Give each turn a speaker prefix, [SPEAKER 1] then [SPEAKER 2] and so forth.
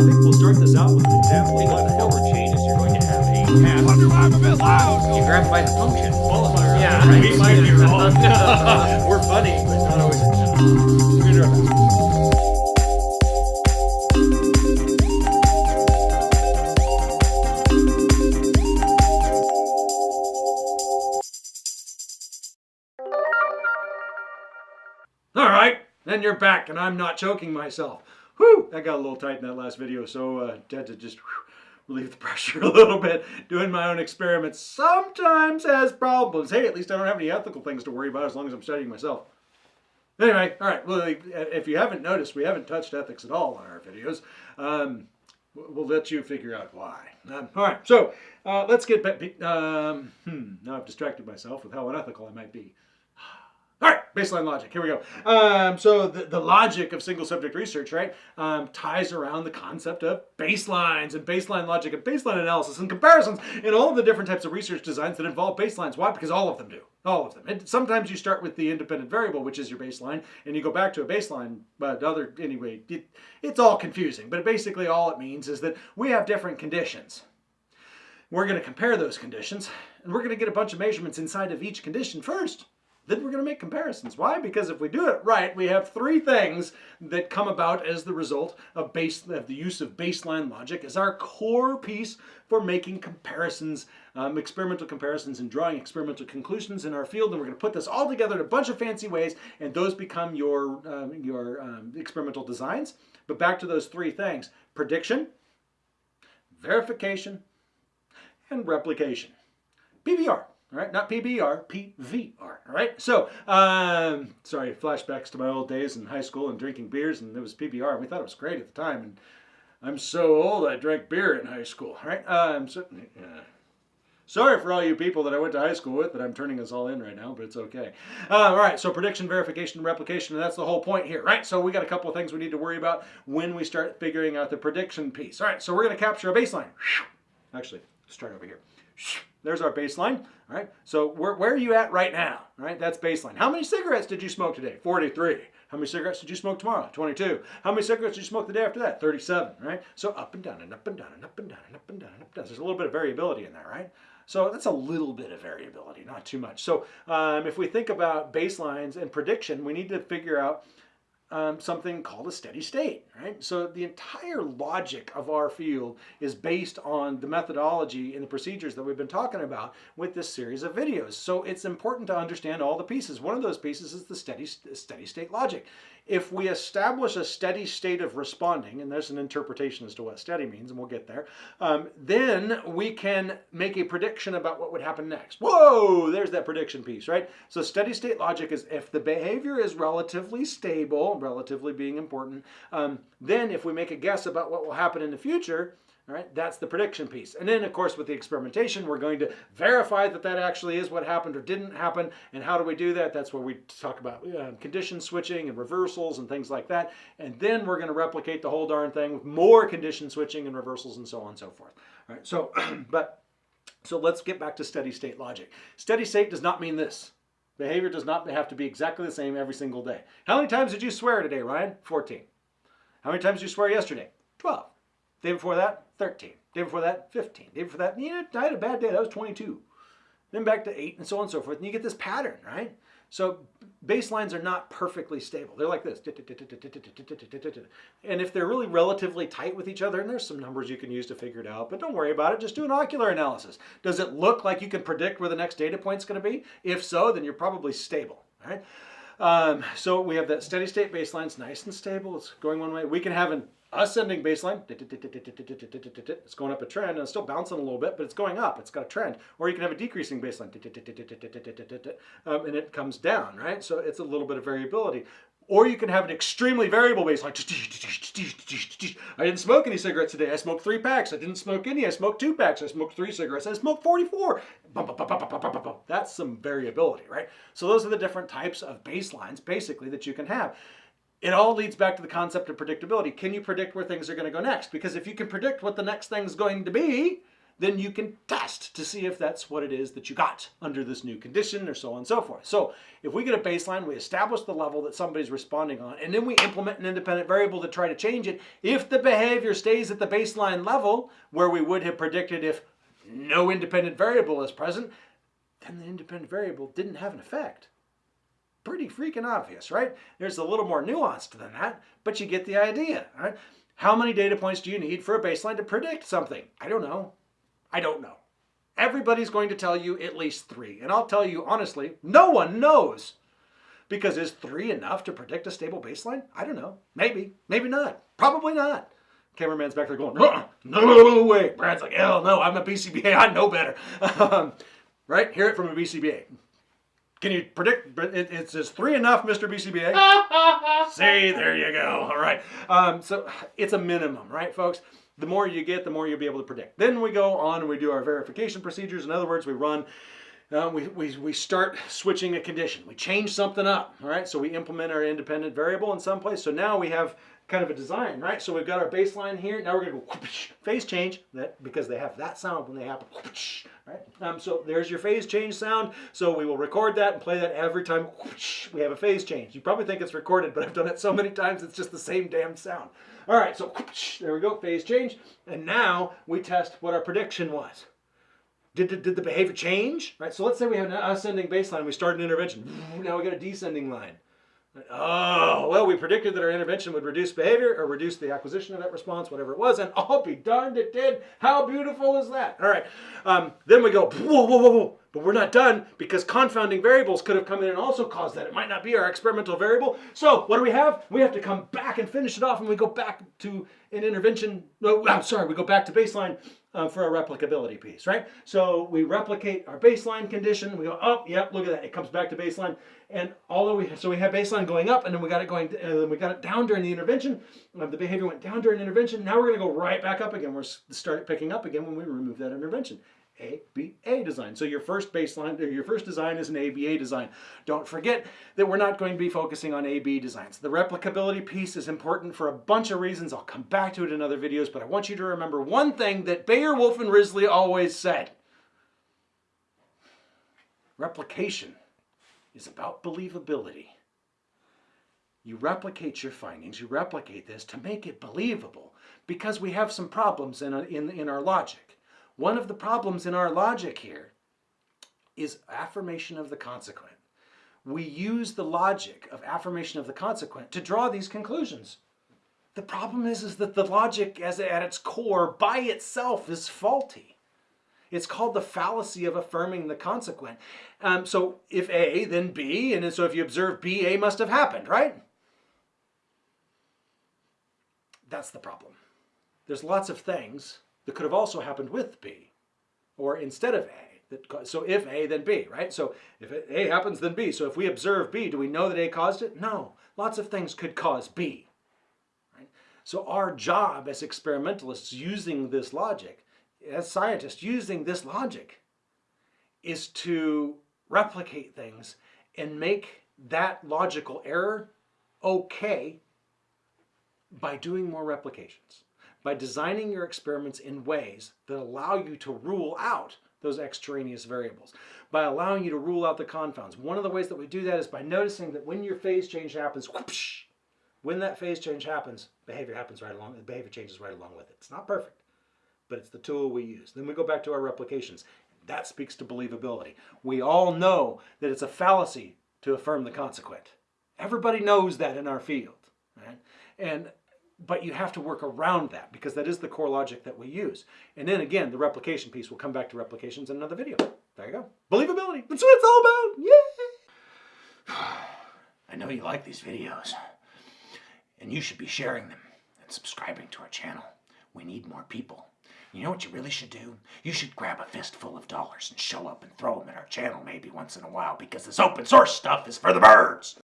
[SPEAKER 1] think we'll start this out with an example.
[SPEAKER 2] Of the forward changes, you're going to have a path.
[SPEAKER 3] Wonder why I'm a bit loud.
[SPEAKER 2] You grab by the function.
[SPEAKER 1] Qualifier.
[SPEAKER 2] Yeah,
[SPEAKER 1] we might be wrong. we're funny, but not always. We're gonna do our best. All right, then you're back, and I'm not choking myself. Whew, that got a little tight in that last video, so uh, had to just whew, relieve the pressure a little bit. Doing my own experiments sometimes has problems. Hey, at least I don't have any ethical things to worry about as long as I'm studying myself. Anyway, all right. Well, if you haven't noticed, we haven't touched ethics at all on our videos. Um, we'll let you figure out why. Um, all right. So uh, let's get back. Um, hmm, now I've distracted myself with how unethical I might be. Baseline logic. Here we go. Um, so the, the logic of single subject research, right, um, ties around the concept of baselines and baseline logic and baseline analysis and comparisons in all the different types of research designs that involve baselines. Why? Because all of them do. All of them. And sometimes you start with the independent variable, which is your baseline, and you go back to a baseline. But other anyway, it, it's all confusing. But basically, all it means is that we have different conditions. We're going to compare those conditions, and we're going to get a bunch of measurements inside of each condition first then we're going to make comparisons. Why? Because if we do it right, we have three things that come about as the result of, base, of the use of baseline logic as our core piece for making comparisons, um, experimental comparisons and drawing experimental conclusions in our field. And we're going to put this all together in a bunch of fancy ways, and those become your, um, your um, experimental designs. But back to those three things, prediction, verification, and replication. PBR. All right, not PBR, PVR. All right, so um, sorry, flashbacks to my old days in high school and drinking beers, and it was PBR, and we thought it was great at the time. And I'm so old, I drank beer in high school. All right, um, so, uh, sorry for all you people that I went to high school with, that I'm turning us all in right now, but it's okay. Uh, all right, so prediction, verification, and replication, and that's the whole point here, right? So we got a couple of things we need to worry about when we start figuring out the prediction piece. All right, so we're going to capture a baseline. Actually, start over here. There's our baseline. All right. So where, where are you at right now? All right. That's baseline. How many cigarettes did you smoke today? 43. How many cigarettes did you smoke tomorrow? 22. How many cigarettes did you smoke the day after that? 37. Right. So up and down and up and down and up and down and up and down and up and down. There's a little bit of variability in there, right? So that's a little bit of variability, not too much. So um, if we think about baselines and prediction, we need to figure out um, something called a steady state, right? So the entire logic of our field is based on the methodology and the procedures that we've been talking about with this series of videos. So it's important to understand all the pieces. One of those pieces is the steady, steady state logic. If we establish a steady state of responding, and there's an interpretation as to what steady means, and we'll get there, um, then we can make a prediction about what would happen next. Whoa, there's that prediction piece, right? So steady state logic is if the behavior is relatively stable, relatively being important, um, then if we make a guess about what will happen in the future, all right, that's the prediction piece. And then, of course, with the experimentation, we're going to verify that that actually is what happened or didn't happen. And how do we do that? That's where we talk about uh, condition switching and reversals and things like that. And then we're going to replicate the whole darn thing with more condition switching and reversals and so on and so forth. All right, so, but, so let's get back to steady state logic. Steady state does not mean this. Behavior does not have to be exactly the same every single day. How many times did you swear today, Ryan? 14. How many times did you swear yesterday? 12. Day before that, 13. Day before that, 15. Day before that, you know, I had a bad day. That was 22. Then back to 8 and so on and so forth. And you get this pattern, right? So baselines are not perfectly stable. They're like this. And if they're really relatively tight with each other, and there's some numbers you can use to figure it out, but don't worry about it. Just do an ocular analysis. Does it look like you can predict where the next data point's going to be? If so, then you're probably stable, right? Um, so we have that steady state baseline. It's nice and stable. It's going one way. We can have an ascending baseline. It's going up a trend and it's still bouncing a little bit, but it's going up. It's got a trend. Or you can have a decreasing baseline um, and it comes down, right? So it's a little bit of variability. Or you can have an extremely variable baseline. I didn't smoke any cigarettes today. I smoked three packs. I didn't smoke any. I smoked two packs. I smoked three cigarettes. I smoked 44. That's some variability, right? So those are the different types of baselines, basically, that you can have it all leads back to the concept of predictability. Can you predict where things are going to go next? Because if you can predict what the next thing's going to be, then you can test to see if that's what it is that you got under this new condition or so on and so forth. So if we get a baseline, we establish the level that somebody's responding on, and then we implement an independent variable to try to change it. If the behavior stays at the baseline level where we would have predicted if no independent variable is present, then the independent variable didn't have an effect pretty freaking obvious, right? There's a little more nuanced than that, but you get the idea, right? How many data points do you need for a baseline to predict something? I don't know. I don't know. Everybody's going to tell you at least three. And I'll tell you honestly, no one knows. Because is three enough to predict a stable baseline? I don't know. Maybe. Maybe not. Probably not. Cameraman's back there going, "Uh-uh. no, no, no way. Brad's like, hell no, I'm a BCBA. I know better. Um, right? Hear it from a BCBA. Can you predict? It, it says three enough, Mr. BCBA. See, there you go. All right. Um, so it's a minimum, right, folks? The more you get, the more you'll be able to predict. Then we go on and we do our verification procedures. In other words, we run, uh, we, we, we start switching a condition. We change something up, all right? So we implement our independent variable in some place. So now we have kind of a design, right? So we've got our baseline here. Now we're going to go phase change that because they have that sound when they happen, right? Um, so there's your phase change sound. So we will record that and play that every time we have a phase change. You probably think it's recorded, but I've done it so many times it's just the same damn sound. All right, so there we go, phase change. And now we test what our prediction was. Did, did, did the behavior change? Right. So let's say we have an ascending baseline. We start an intervention. Now we got a descending line. Oh, well, we predicted that our intervention would reduce behavior or reduce the acquisition of that response, whatever it was, and I'll be darned it did. How beautiful is that? All right. Um, then we go, whoa, whoa, whoa, whoa. But we're not done because confounding variables could have come in and also caused that. It might not be our experimental variable. So what do we have? We have to come back and finish it off, and we go back to an intervention. No, I'm sorry, we go back to baseline uh, for a replicability piece, right? So we replicate our baseline condition. We go oh, yep, look at that. It comes back to baseline. And although we, so we have baseline going up and then we got it going, and then we got it down during the intervention. Uh, the behavior went down during intervention. Now we're gonna go right back up again. We're start picking up again when we remove that intervention. ABA design. So your first baseline, your first design is an ABA design. Don't forget that we're not going to be focusing on AB designs. The replicability piece is important for a bunch of reasons. I'll come back to it in other videos, but I want you to remember one thing that Baer, Wolf, and Risley always said. Replication is about believability. You replicate your findings, you replicate this to make it believable because we have some problems in, in, in our logic. One of the problems in our logic here is affirmation of the consequent. We use the logic of affirmation of the consequent to draw these conclusions. The problem is, is that the logic as at its core by itself is faulty. It's called the fallacy of affirming the consequent. Um, so if A, then B, and so if you observe B, A must have happened, right? That's the problem. There's lots of things that could have also happened with B or instead of A. That, so if A, then B, right? So if A happens, then B. So if we observe B, do we know that A caused it? No. Lots of things could cause B. Right? So our job as experimentalists using this logic, as scientists using this logic, is to replicate things and make that logical error okay by doing more replications by designing your experiments in ways that allow you to rule out those extraneous variables, by allowing you to rule out the confounds. One of the ways that we do that is by noticing that when your phase change happens, whoosh, when that phase change happens, behavior happens right along, the behavior changes right along with it. It's not perfect, but it's the tool we use. Then we go back to our replications. That speaks to believability. We all know that it's a fallacy to affirm the consequent. Everybody knows that in our field. Right? And but you have to work around that because that is the core logic that we use. And then again, the replication piece, we'll come back to replications in another video. There you go. Believability. That's what it's all about. Yeah. I know you like these videos and you should be sharing them and subscribing to our channel. We need more people. You know what you really should do? You should grab a fistful of dollars and show up and throw them at our channel maybe once in a while because this open source stuff is for the birds.